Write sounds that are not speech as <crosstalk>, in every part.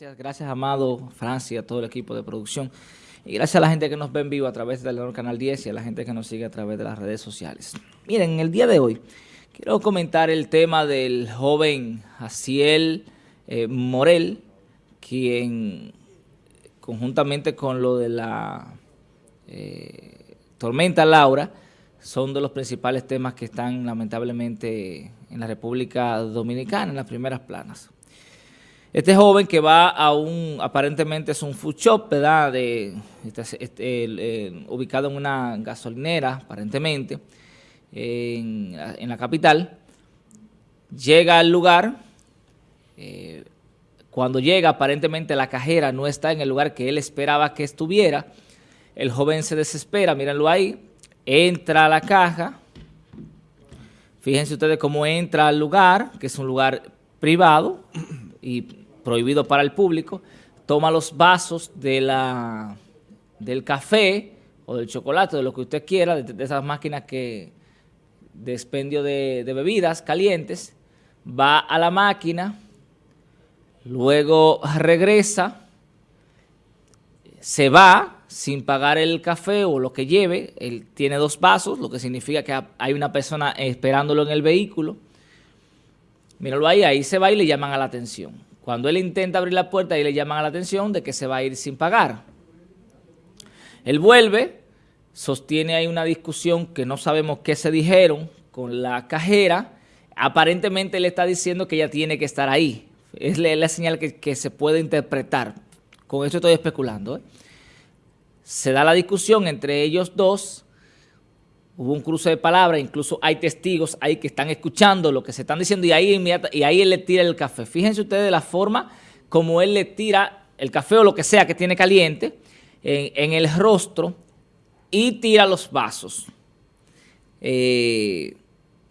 Gracias, gracias Amado, Francia, a todo el equipo de producción. Y gracias a la gente que nos ve en vivo a través del canal 10 y a la gente que nos sigue a través de las redes sociales. Miren, en el día de hoy quiero comentar el tema del joven Jaciel eh, Morel, quien conjuntamente con lo de la eh, tormenta Laura, son de los principales temas que están lamentablemente en la República Dominicana, en las primeras planas. Este joven que va a un, aparentemente es un food shop, ¿verdad? Este, este, ubicado en una gasolinera, aparentemente, en, la capital. Llega al lugar, eh, cuando llega aparentemente la cajera no está en el lugar que él esperaba que estuviera, el joven se desespera, mírenlo ahí, entra a la caja, fíjense ustedes cómo entra al lugar, que es un lugar privado, y prohibido para el público, toma los vasos de la, del café o del chocolate, de lo que usted quiera, de, esas máquinas que de de, de bebidas calientes, va a la máquina, luego regresa, se va sin pagar el café o lo que lleve, él tiene dos vasos, lo que significa que hay una persona esperándolo en el vehículo, míralo ahí, ahí se va y le llaman a la atención. Cuando él intenta abrir la puerta, ahí le llaman a la atención de que se va a ir sin pagar. Él vuelve, sostiene ahí una discusión que no sabemos qué se dijeron con la cajera. Aparentemente le está diciendo que ella tiene que estar ahí. Es la, señal que, se puede interpretar. Con esto estoy especulando. ¿eh? Se da la discusión entre ellos dos hubo un cruce de palabras, incluso hay testigos ahí que están escuchando lo que se están diciendo y ahí, y ahí él le tira el café. Fíjense ustedes de la forma como él le tira el café o lo que sea que tiene caliente en, el rostro y tira los vasos. Eh,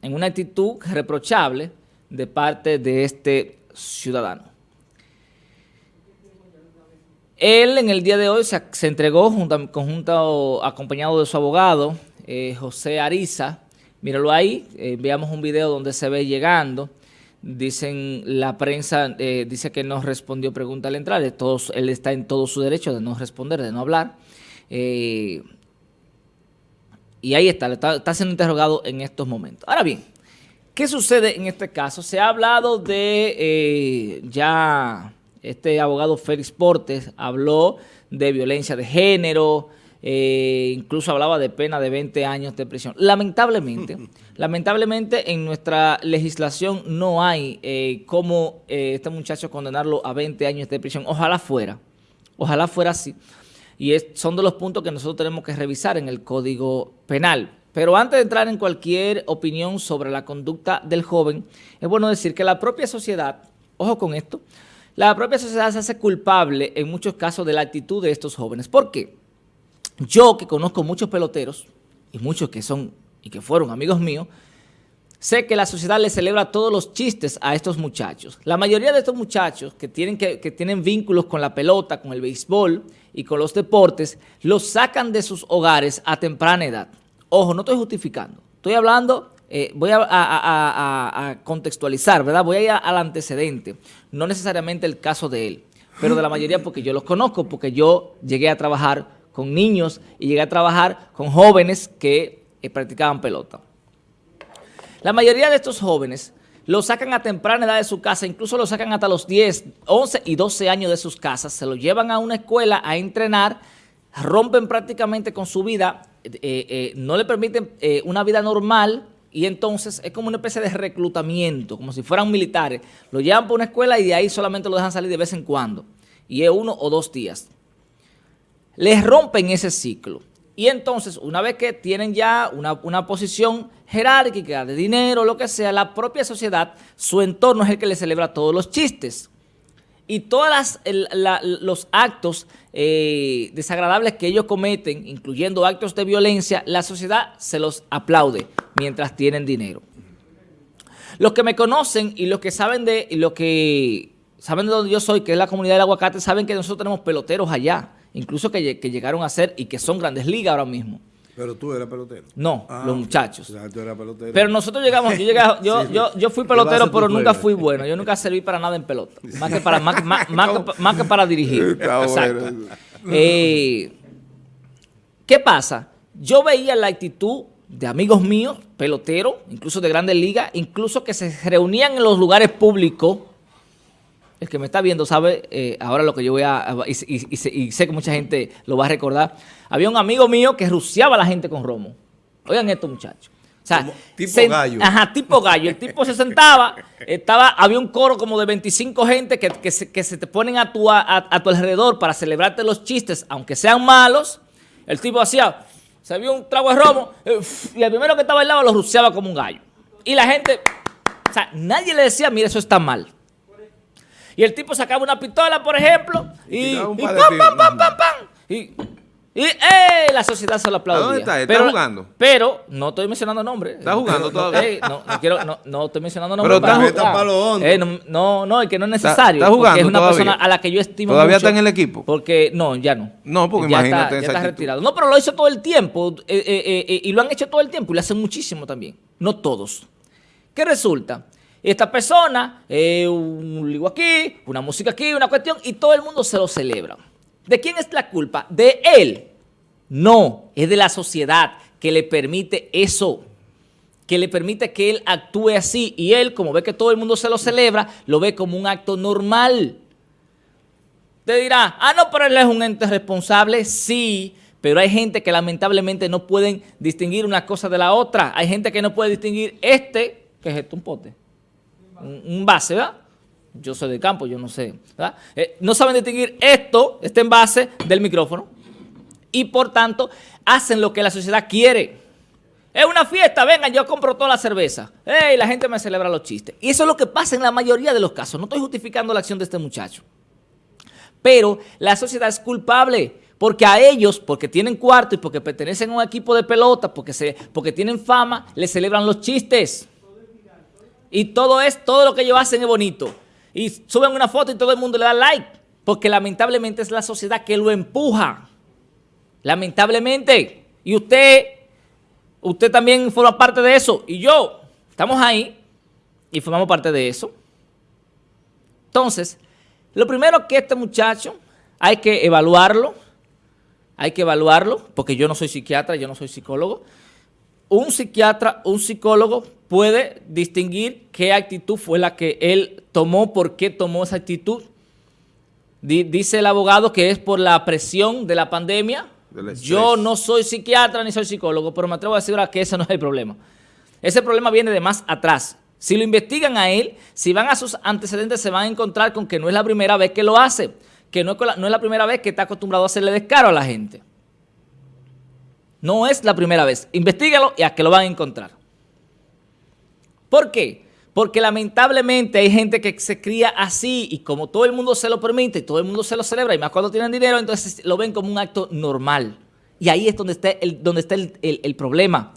en una actitud reprochable de parte de este ciudadano. Él en el día de hoy se, entregó junto, acompañado de su abogado, eh, José Ariza. Míralo ahí, eh, veamos un video donde se ve llegando. Dicen, la prensa eh, dice que no respondió pregunta al entrar. Todos, él está en todo su derecho de no responder, de no hablar. y ahí está, está, siendo interrogado en estos momentos. Ahora bien, ¿qué sucede en este caso? Se ha hablado de ya, este abogado Félix Portes habló de violencia de género, eh, incluso hablaba de pena de 20 años de prisión. Lamentablemente, <laughs> lamentablemente en nuestra legislación no hay eh, cómo eh, este muchacho condenarlo a 20 años de prisión. Ojalá fuera, ojalá fuera así. Y son de los puntos que nosotros tenemos que revisar en el Código Penal. Pero antes de entrar en cualquier opinión sobre la conducta del joven, es bueno decir que la propia sociedad, ojo con esto, la propia sociedad se hace culpable en muchos casos de la actitud de estos jóvenes. ¿Por qué? Yo que conozco muchos peloteros, y muchos que son y que fueron amigos míos, sé que la sociedad le celebra todos los chistes a estos muchachos. La mayoría de estos muchachos que tienen, que, tienen vínculos con la pelota, con el béisbol y con los deportes, los sacan de sus hogares a temprana edad. Ojo, no estoy justificando. Estoy hablando, eh, voy a, a, contextualizar, ¿verdad? Voy a ir al antecedente. No necesariamente el caso de él, pero de la mayoría porque yo los conozco, porque yo llegué a trabajar con niños y llegué a trabajar con jóvenes que eh, practicaban pelota. La mayoría de estos jóvenes lo sacan a temprana edad de su casa, incluso lo sacan hasta los 10, 11 y 12 años de sus casas, se lo llevan a una escuela a entrenar, rompen prácticamente con su vida, eh, eh, no le permiten una vida normal y entonces es como una especie de reclutamiento, como si fueran militares. Lo llevan por una escuela y de ahí solamente lo dejan salir de vez en cuando. Y es uno o dos días les rompen ese ciclo. Y entonces, una vez que tienen ya una, posición jerárquica de dinero, lo que sea, la propia sociedad, su entorno es el que le celebra todos los chistes. Y todos los actos eh, desagradables que ellos cometen, incluyendo actos de violencia, la sociedad se los aplaude mientras tienen dinero. Los que me conocen y los que saben de, los que saben de donde yo soy, que es la comunidad del aguacate, saben que nosotros tenemos peloteros allá incluso que, llegaron a ser y que son grandes ligas ahora mismo. Pero tú eras pelotero. No, Ah, los muchachos. o sea, tú eras pelotero. Pero nosotros llegamos, yo, llegué, <laughs> yo, Sí. yo, yo fui ¿Qué vas a pelotero, pero nunca fui bueno. Yo nunca serví para nada en pelota. Más que para, más, más- más que, más que para dirigir. <laughs> Exacto. Eh, ¿Qué pasa? Yo veía la actitud de amigos míos, peloteros, incluso de grandes ligas, incluso que se reunían en los lugares públicos. El que me está viendo sabe eh, ahora lo que yo voy a... Y, y- y sé- y sé que mucha gente lo va a recordar. Había un amigo mío que ruciaba a la gente con romo. Oigan esto, muchachos. O sea, Como tipo se- gallo. Ajá, tipo gallo. El tipo se sentaba, estaba, había un coro como de 25 gente que, que se, que se te ponen a tu, a, a tu alrededor para celebrarte los chistes, aunque sean malos. El tipo hacía, se vio un trago de romo, eh, y el primero que estaba al lado lo ruciaba como un gallo. Y la gente, o sea, nadie le decía, mira, eso está mal. Y el tipo sacaba una pistola, por ejemplo, y, pam, pam, pam, pam, pam. Y, y ¡eh! la sociedad se lo aplaudía. ¿A dónde está? ¿Está Pero- jugando? Pero no estoy mencionando nombres. ¿Está jugando No, todavía? ey, no, no quiero, no, no estoy mencionando nombres. Pero está jugando-. Eh, no, no, es que no es necesario. está jugando es una todavía. persona a la que yo estimo ¿Todavía mucho. está en el equipo? Porque, no, ya no. No, porque ya imagínate está, ya está retirado. No, pero lo hizo todo el tiempo. eh, eh, eh, y lo han hecho todo el tiempo. Y lo hacen muchísimo también. No todos. ¿Qué resulta? Esta persona, eh, un ligo aquí, una música aquí, una cuestión, y todo el mundo se lo celebra. ¿De quién es la culpa? ¿De él? No, es de la sociedad que le permite eso, que le permite que él actúe así. Y él, como ve que todo el mundo se lo celebra, lo ve como un acto normal. Te dirá, ah, no, pero él es un ente responsable. Sí, pero hay gente que lamentablemente no pueden distinguir una cosa de la otra. Hay gente que no puede distinguir este, que es esto, un pote, un, base, ¿verdad? Yo soy de campo, yo no sé, ¿verdad? Eh, no saben distinguir esto, este envase, del micrófono. Y por tanto, hacen lo que la sociedad quiere. Es una fiesta, vengan, yo compro toda la cerveza. ¡Ey! La gente me celebra los chistes. Y eso es lo que pasa en la mayoría de los casos. No estoy justificando la acción de este muchacho. Pero la sociedad es culpable porque a ellos, porque tienen cuarto y porque pertenecen a un equipo de pelota, porque, se, porque tienen fama, les celebran los chistes. Y todo es, todo lo que ellos hacen es bonito. Y suben una foto y todo el mundo le da like. Porque lamentablemente es la sociedad que lo empuja. Lamentablemente. Y usted, usted también forma parte de eso. Y yo, estamos ahí y formamos parte de eso. Entonces, lo primero que este muchacho hay que evaluarlo, hay que evaluarlo, porque yo no soy psiquiatra, yo no soy psicólogo. Un psiquiatra, un psicólogo puede distinguir qué actitud fue la que él tomó, por qué tomó esa actitud. Di- dice el abogado que es por la presión de la pandemia. Yo no soy psiquiatra ni soy psicólogo, pero me atrevo a decir ahora que ese no es el problema. Ese problema viene de más atrás. Si lo investigan a él, si van a sus antecedentes, se van a encontrar con que no es la primera vez que lo hace, que no es, con la, no es la primera vez que está acostumbrado a hacerle descaro a la gente. No es la primera vez. Investígalo y a que lo van a encontrar. ¿Por qué? Porque lamentablemente hay gente que se cría así y como todo el mundo se lo permite todo el mundo se lo celebra y más cuando tienen dinero, entonces lo ven como un acto normal. Y ahí es donde está el, donde está el- el problema.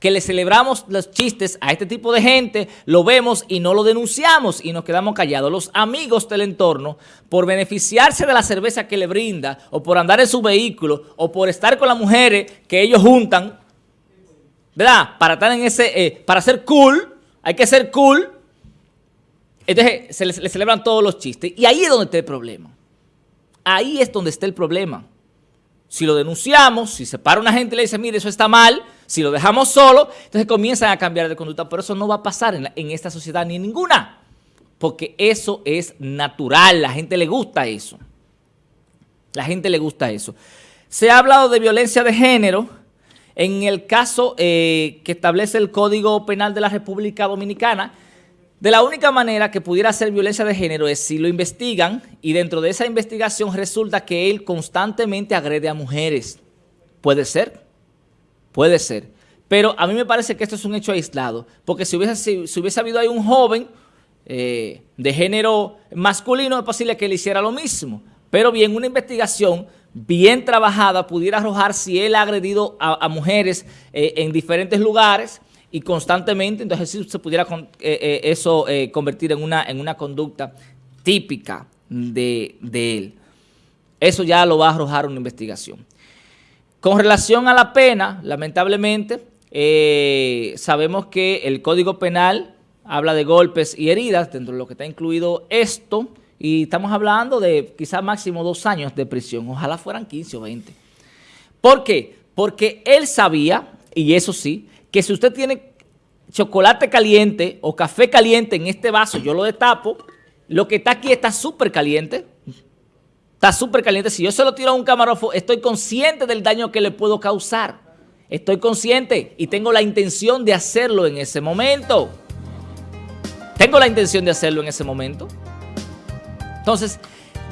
Que le celebramos los chistes a este tipo de gente, lo vemos y no lo denunciamos y nos quedamos callados. Los amigos del entorno, por beneficiarse de la cerveza que le brinda, o por andar en su vehículo, o por estar con las mujeres que ellos juntan, ¿verdad? Para estar en ese, eh, para ser cool, hay que ser cool. Entonces se le, le celebran todos los chistes. Y ahí es donde está el problema. Ahí es donde está el problema. Si lo denunciamos, si se para una gente y le dice, mire, eso está mal, si lo dejamos solo, entonces comienzan a cambiar de conducta. Pero eso no va a pasar en, en esta sociedad ni en ninguna. Porque eso es natural, la gente le gusta eso. La gente le gusta eso. Se ha hablado de violencia de género en el caso eh, que establece el Código Penal de la República Dominicana. De la única manera que pudiera ser violencia de género es si lo investigan y dentro de esa investigación resulta que él constantemente agrede a mujeres. Puede ser, puede ser. Pero a mí me parece que esto es un hecho aislado, porque si hubiese, si, hubiese habido ahí un joven eh, de género masculino, es posible que él hiciera lo mismo. Pero bien, una investigación bien trabajada pudiera arrojar si él ha agredido a, mujeres eh, en diferentes lugares y constantemente, entonces sí se pudiera eh, eh, eso convertir en una, en una conducta típica de, de él. Eso ya lo va a arrojar una investigación. Con relación a la pena, lamentablemente, sabemos que el Código Penal habla de golpes y heridas, dentro de lo que está incluido esto, y estamos hablando de quizás máximo dos años de prisión, ojalá fueran 15 o 20. ¿Por qué? Porque él sabía, y eso sí, que si usted tiene chocolate caliente o café caliente en este vaso, yo lo destapo, lo que está aquí está súper caliente, está súper caliente. Si yo se lo tiro a un camarógrafo, estoy consciente del daño que le puedo causar. Estoy consciente y tengo la intención de hacerlo en ese momento. Tengo la intención de hacerlo en ese momento. Entonces,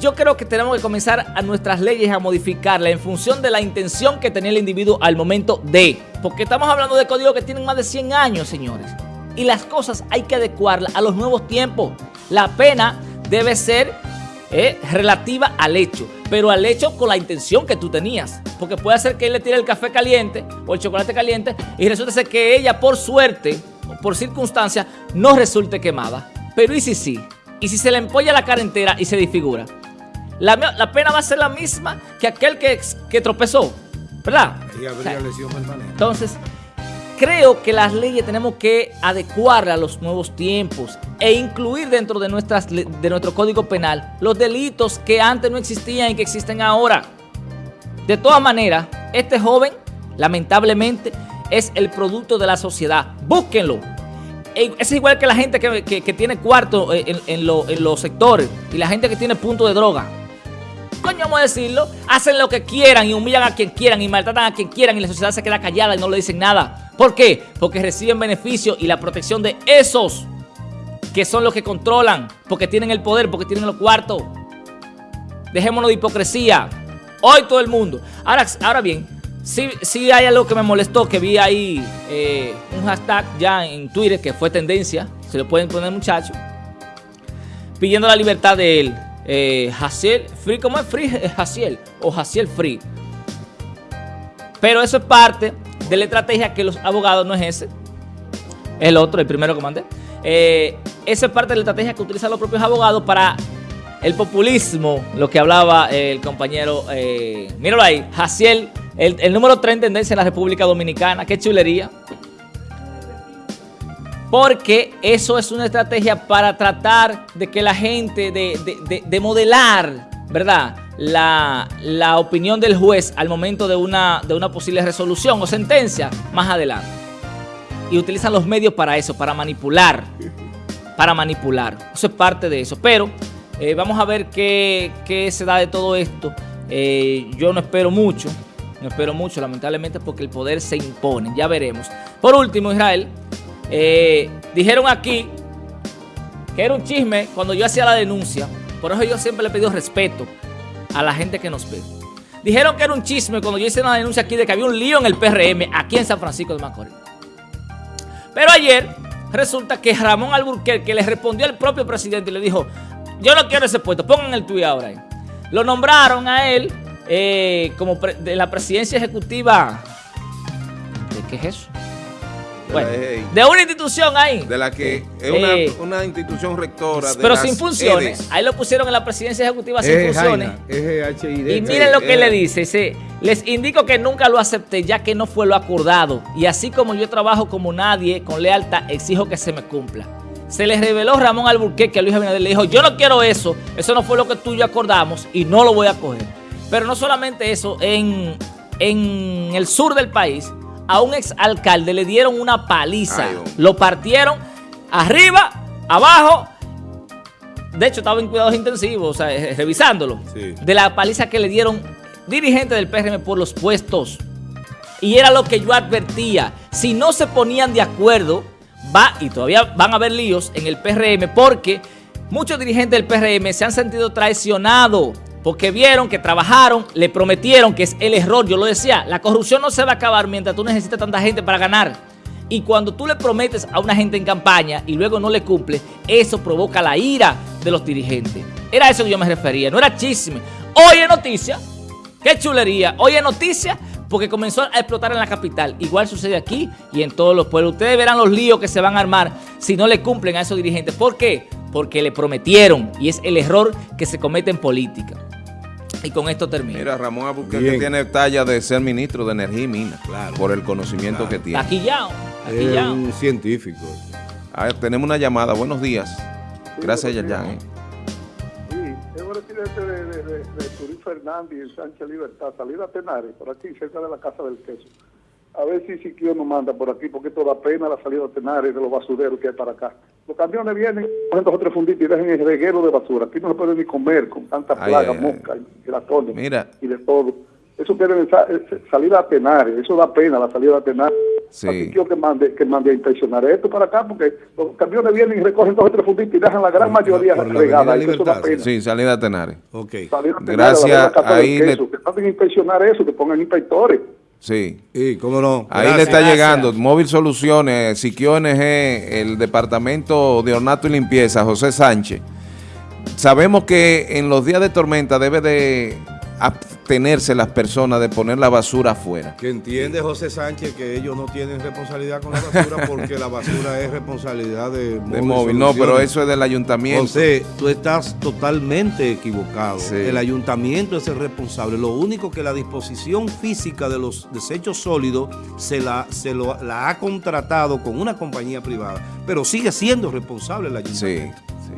yo creo que tenemos que comenzar a nuestras leyes a modificarla en función de la intención que tenía el individuo al momento de. Porque estamos hablando de códigos que tienen más de 100 años, señores. Y las cosas hay que adecuarlas a los nuevos tiempos. La pena debe ser eh, relativa al hecho, pero al hecho con la intención que tú tenías. Porque puede ser que él le tire el café caliente o el chocolate caliente y resulta que ella, por suerte, por circunstancia, no resulte quemada. Pero ¿y si sí? ¿Y si se le empolla la cara entera y se disfigura? La, pena va a ser la misma que aquel que, que tropezó, ¿verdad? entonces, creo que las leyes tenemos que adecuarlas a los nuevos tiempos e incluir dentro de, nuestras, de nuestro código penal los delitos que antes no existían y que existen ahora. De todas maneras, este joven, lamentablemente, es el producto de la sociedad. Búsquenlo. Es igual que la gente que, tiene cuarto en, en los sectores y la gente que tiene punto de droga coño vamos a decirlo, hacen lo que quieran y humillan a quien quieran y maltratan a quien quieran y la sociedad se queda callada y no le dicen nada. ¿Por qué? Porque reciben beneficio y la protección de esos que son los que controlan, porque tienen el poder, porque tienen los cuartos. Dejémonos de hipocresía. Hoy todo el mundo. Ahora, ahora bien, sí, hay algo que me molestó, que vi ahí eh, un hashtag ya en Twitter que fue tendencia, se lo pueden poner muchachos, pidiendo la libertad de él eh, Free, ¿cómo es Free? Jaciel o Jaciel Free. Pero eso es parte de la estrategia que los abogados no es ese. El otro, el primero que mandé. Eh, eso es parte de la estrategia que utilizan los propios abogados para el populismo, lo que hablaba el compañero, eh, míralo ahí, Jaciel, el, número 3 en tendencia en la República Dominicana, qué chulería porque eso es una estrategia para tratar de que la gente, de, modelar, ¿verdad? La, opinión del juez al momento de una, de una posible resolución o sentencia más adelante. Y utilizan los medios para eso, para manipular, para manipular. Eso es parte de eso. Pero eh, vamos a ver qué, se da de todo esto. Eh, yo no espero mucho, no espero mucho lamentablemente porque el poder se impone, ya veremos. Por último, Israel, eh, dijeron aquí que era un chisme cuando yo hacía la denuncia. Por eso yo siempre le he pedido respeto a la gente que nos ve. Dijeron que era un chisme cuando yo hice una denuncia aquí de que había un lío en el PRM aquí en San Francisco de Macorís. Pero ayer resulta que Ramón Alburquerque le respondió al propio presidente y le dijo, yo no quiero ese puesto, pongan el tuyo ahora ahí. Lo nombraron a él eh, como de la presidencia ejecutiva. ¿De qué es eso? de una institución ahí. De la que es eh, una, institución rectora. pero sin funciones. Ahí lo pusieron en la presidencia ejecutiva sin funciones. y miren lo que le dice. Dice, les indico que nunca lo acepté ya que no fue lo acordado. Y así como yo trabajo como nadie, con lealtad, exijo que se me cumpla. Se les reveló Ramón Alburquerque a Luis Abinader. Le dijo, yo no quiero eso. Eso no fue lo que tú y yo acordamos y no lo voy a coger. Pero no solamente eso, en, en el sur del país a un exalcalde le dieron una paliza. lo partieron arriba, abajo. De hecho, estaba en cuidados intensivos, o sea, eh, revisándolo. De la paliza que le dieron dirigentes del PRM por los puestos. Y era lo que yo advertía. Si no se ponían de acuerdo, va y todavía van a haber líos en el PRM porque muchos dirigentes del PRM se han sentido traicionados porque vieron que trabajaron, le prometieron que es el error. Yo lo decía, la corrupción no se va a acabar mientras tú necesites tanta gente para ganar. Y cuando tú le prometes a una gente en campaña y luego no le cumple, eso provoca la ira de los dirigentes. Era eso que yo me refería, no era chisme. Hoy es noticia, qué chulería, hoy es noticia porque comenzó a explotar en la capital. Igual sucede aquí y en todos los pueblos. Ustedes verán los líos que se van a armar si no le cumplen a esos dirigentes. ¿Por qué? Porque le prometieron y es el error que se comete en política. Y con esto termino. Mira, Ramón Albuquerque tiene talla de ser ministro de Energía y Minas, claro. por el conocimiento que tiene. Aquí ya, aquí ya. un científico. A ver, tenemos una llamada. Buenos días. Gracias, Yerjan. ¿eh? Sí, es un residente de, de, de, de Turín Fernández y Sánchez Libertad, salida a Tenares, por aquí, cerca de la Casa del Queso. A ver si Siquio nos manda por aquí, porque toda pena la salida a Tenares de los basureros que hay para acá. Los camiones vienen, cogen dos o tres funditos y dejan el reguero de basura. Aquí no se puede ni comer con tanta plaga, mosca y ratones Mira. y de todo. Eso quiere eh, salir a Tenares, eso da pena la salida a Tenares. Sí. Así quiero que mande, que mande a inspeccionar esto para acá, porque los camiones vienen y recogen dos o tres funditos y dejan la gran mayoría regada. Eso da pena. Sí, salida a Tenares. Ok. Gracias. ahí le... Que manden a inspeccionar eso, que pongan inspectores. Sí. Sí, cómo no. Ahí le está llegando Móvil Soluciones, Siquio ONG, el Departamento de Ornato y Limpieza, José Sánchez. Sabemos que en los días de tormenta debe de abstenerse las personas de poner la basura afuera. Que entiende José Sánchez que ellos no tienen responsabilidad con la basura <laughs> porque la basura es responsabilidad de, de móvil. No, pero eso es del ayuntamiento. José, tú estás totalmente equivocado. El ayuntamiento es el responsable. Lo único que la disposición física de los desechos sólidos se la, se lo, la ha contratado con una compañía privada, pero sigue siendo responsable el ayuntamiento. Sí.